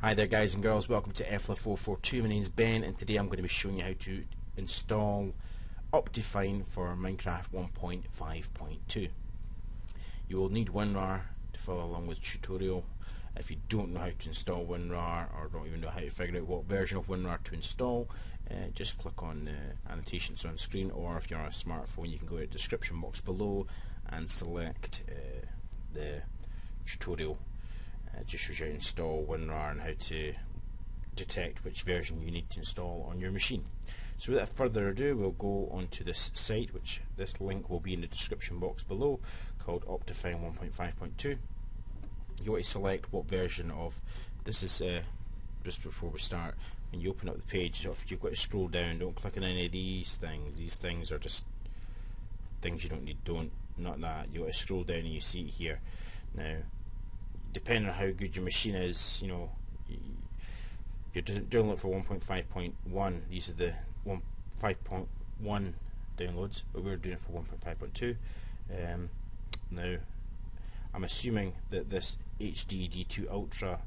Hi there guys and girls, welcome to EFLA442. My name's Ben and today I'm going to be showing you how to install Optifine for Minecraft 1.5.2. You will need WinRAR to follow along with the tutorial. If you don't know how to install WinRAR or don't even know how to figure out what version of WinRAR to install, uh, just click on the annotations on screen or if you're on a smartphone you can go to the description box below and select uh, the tutorial it just shows you how to install WinRAR and how to detect which version you need to install on your machine. So without further ado, we'll go onto this site, which this link will be in the description box below, called Optifine 1.5.2. You want to select what version of, this is uh, just before we start, when you open up the page, if you've got to scroll down, don't click on any of these things. These things are just things you don't need, don't, not that. You want to scroll down and you see it here. Now, depending on how good your machine is, you know, you're doing it for 1.5.1. These are the 1.5.1 downloads, but we're doing it for 1.5.2. Um, now, I'm assuming that this HD D2 Ultra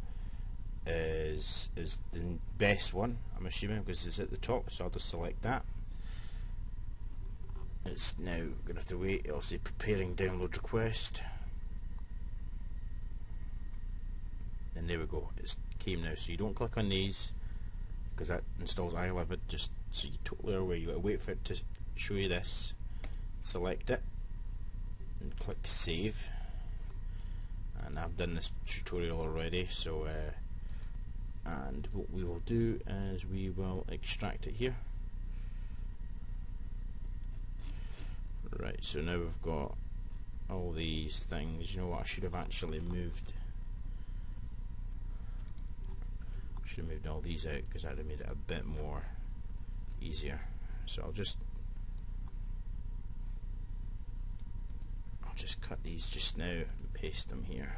is is the best one. I'm assuming because it's at the top, so I'll just select that. It's now going to have to wait. It'll say preparing download request. And there we go. It's came now so you don't click on these because that installs iLive just so you totally aware. You got to wait for it to show you this. Select it and click save. And I've done this tutorial already so uh, and what we will do is we will extract it here. Right so now we've got all these things. You know what? I should have actually moved should have moved all these out because that would have made it a bit more easier. So I'll just I'll just cut these just now and paste them here.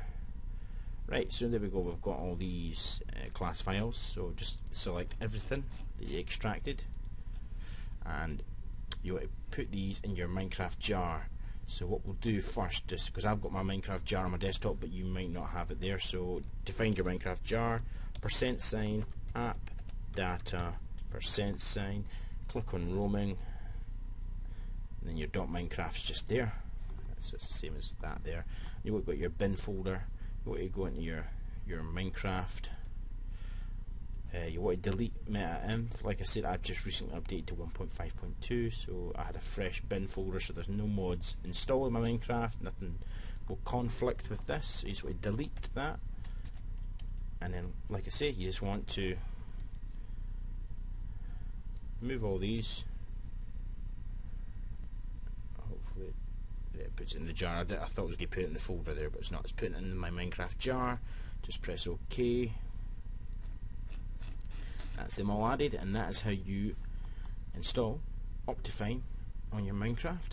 Right so there we go we've got all these uh, class files. So just select everything that you extracted and you want to put these in your Minecraft jar. So what we'll do first is because I've got my Minecraft jar on my desktop but you might not have it there so to find your Minecraft jar percent sign app data percent sign click on roaming. And then your dot minecraft's just there. So it's the same as that there. You want to go to your bin folder. You want to go into your your minecraft. Uh, you want to delete meta-inf like I said I've just recently updated to 1.5.2 so I had a fresh bin folder so there's no mods installed in my Minecraft. Nothing will conflict with this. So you just want to delete that and then like I say you just want to move all these. Hopefully it puts it in the jar. I, thought it was going to put it in the folder there but it's not. It's putting it in my Minecraft jar. Just press OK. That's them all added and that is how you install Optifine on your Minecraft